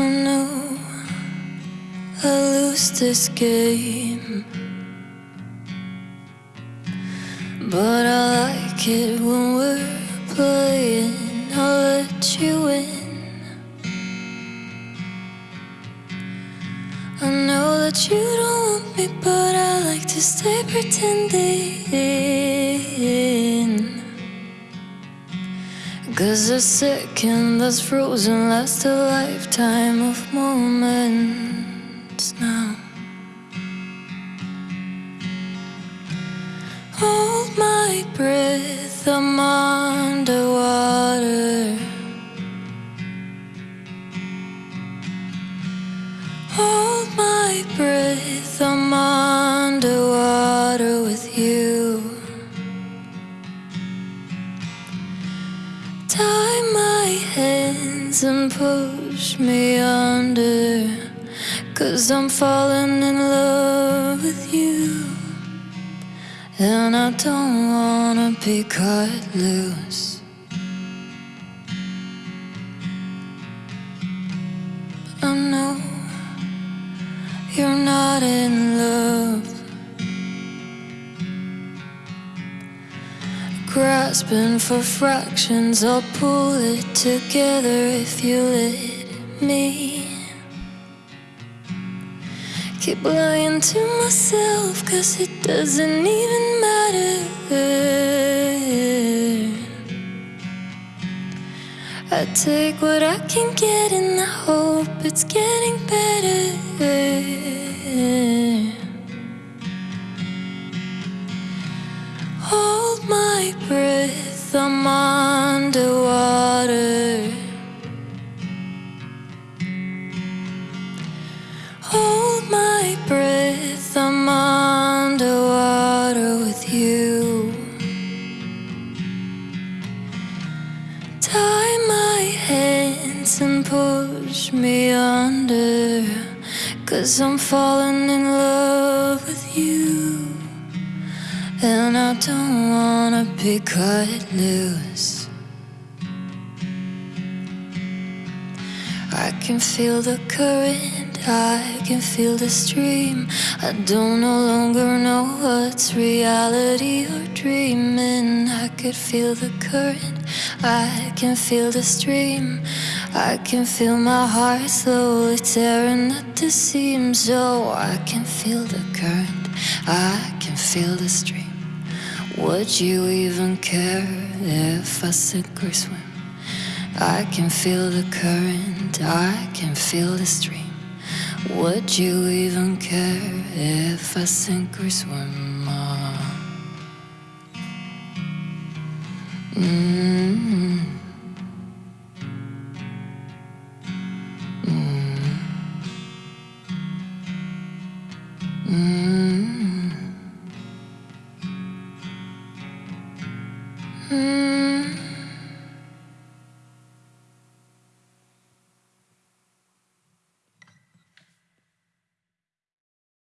Oh no, I lose this game. But I like it when we're playing. I'll let you in. I know that you don't want me, but I like to stay pretending. Cause a second that's frozen lasts a lifetime of moments now. Hold my breath, I'm underwater. Hold my breath, I'm underwater hands and push me under. Cause I'm falling in love with you. And I don't wanna be cut loose. I know you're not in love. Grasping for fractions, I'll pull it together if you let me. Keep lying to myself, cause it doesn't even matter. I take what I can get and I hope it's getting better. My breath, I'm underwater. Hold my breath, I'm underwater with you. Tie my hands and push me under. Cause I'm falling in love with you. And I don't wanna be cut loose. I can feel the current, I can feel the stream. I don't no longer know what's reality or dreaming. I could feel the current, I can feel the stream. I can feel my heart slowly tearing at the seams. Oh, I can feel the current, I can feel the stream. Would you even care if I sink or swim? I can feel the current, I can feel the stream. Would you even care if I sink or swim? Mm.